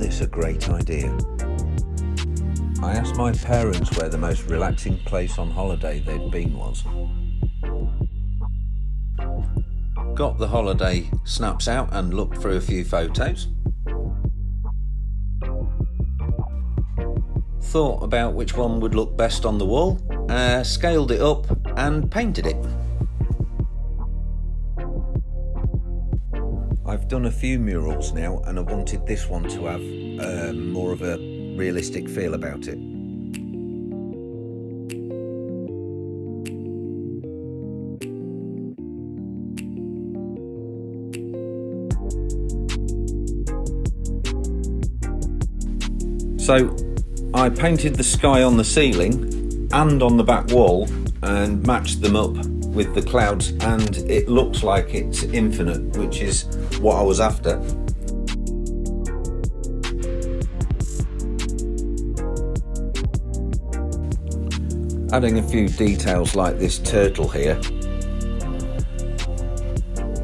This a great idea? I asked my parents where the most relaxing place on holiday they'd been was. Got the holiday snaps out and looked through a few photos. Thought about which one would look best on the wall, uh, scaled it up and painted it. I've done a few murals now and I wanted this one to have um, more of a realistic feel about it. So I painted the sky on the ceiling and on the back wall and matched them up with the clouds and it looks like it's infinite which is what I was after. Adding a few details like this turtle here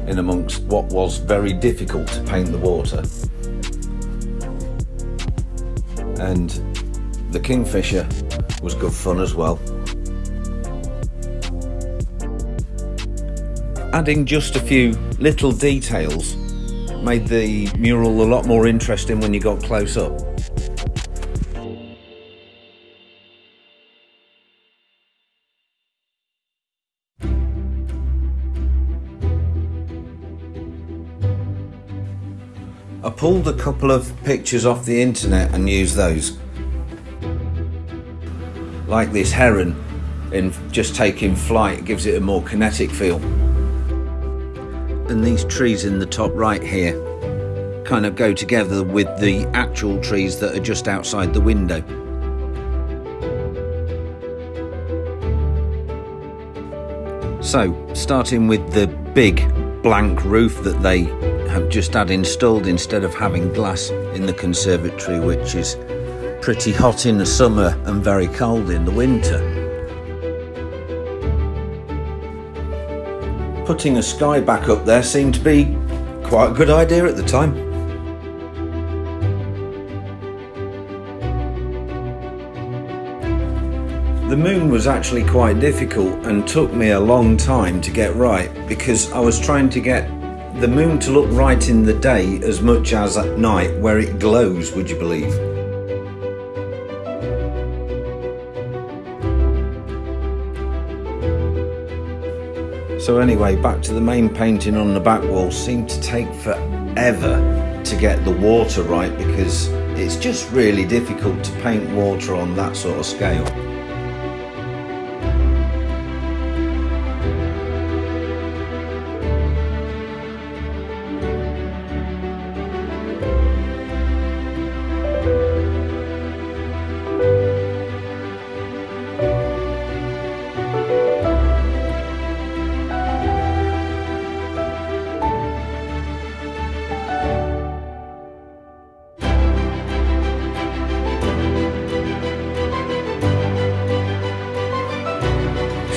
in amongst what was very difficult to paint the water. And the kingfisher was good fun as well adding just a few little details made the mural a lot more interesting when you got close up. I pulled a couple of pictures off the internet and used those. Like this heron in just taking flight gives it a more kinetic feel and these trees in the top right here kind of go together with the actual trees that are just outside the window. So, starting with the big blank roof that they have just had installed instead of having glass in the conservatory, which is pretty hot in the summer and very cold in the winter. Putting a sky back up there seemed to be quite a good idea at the time. The moon was actually quite difficult and took me a long time to get right because I was trying to get the moon to look right in the day as much as at night where it glows, would you believe? So anyway, back to the main painting on the back wall seemed to take forever to get the water right because it's just really difficult to paint water on that sort of scale.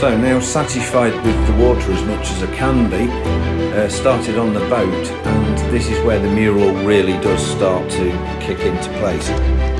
So now satisfied with the water as much as I can be, uh, started on the boat and this is where the mural really does start to kick into place.